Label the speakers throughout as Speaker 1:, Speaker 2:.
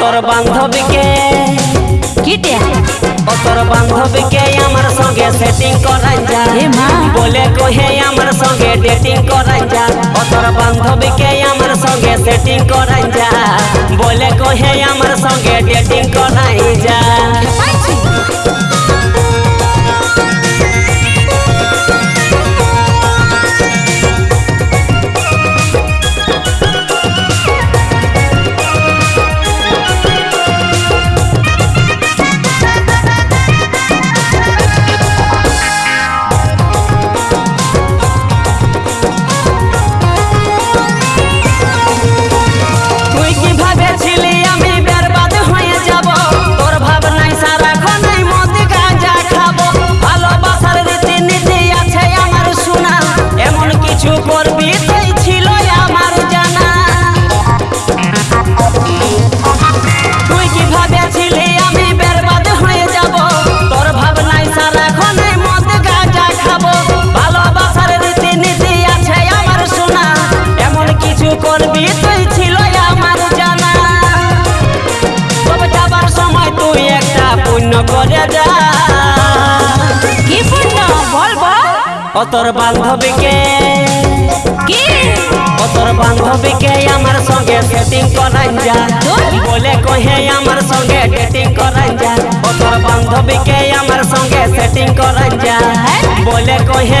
Speaker 1: তোর বান্ধবীকে
Speaker 2: কিটে
Speaker 1: ও তোর বান্ধবীকে আমার সঙ্গে সেটিং করাই যা
Speaker 2: এ মা।
Speaker 1: বলে কহে আমার সঙ্গে ডেটিং করাই যা ও তোর বান্ধবীকে আমার সঙ্গে সেটিং করাই যা বলে কহে আমার সঙ্গে ডেটিং করাই যা পুণ্য করে যা
Speaker 2: কি পুণ্য বল বল
Speaker 1: ও তোর বান্ধবীকে
Speaker 2: কি
Speaker 1: ও তোর বান্ধবীকে আমার সঙ্গে সেটিং করাই যা বলে কহে আমার সঙ্গে ডেটিং করাই যা ও তোর বান্ধবীকে আমার সঙ্গে সেটিং করাই যা বলে কহে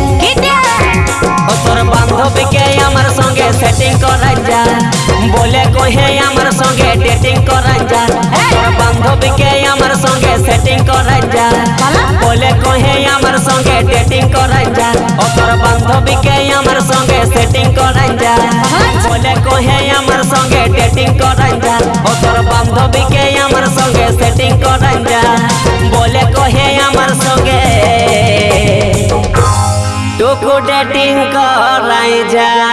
Speaker 1: তোর বান্ধবীকে আমার সঙ্গে সেটিং করাই যা বলে কহে আমার সঙ্গে ডেটিং করাই যা ও তোর বান্ধবীকে আমার সঙ্গে সেটিং করাই যা বলে কহে আমার সঙ্গে ডেটিং করাই যা ও তোর বান্ধবীকে আমার সঙ্গে সেটিং করাই যা বলে কহে আমার সঙ্গে ডেটিং করাই যা ও তোর বান্ধবীকে আমার সঙ্গে সেটিং করাই যা বলে কহে ফুডেটিং করাই যা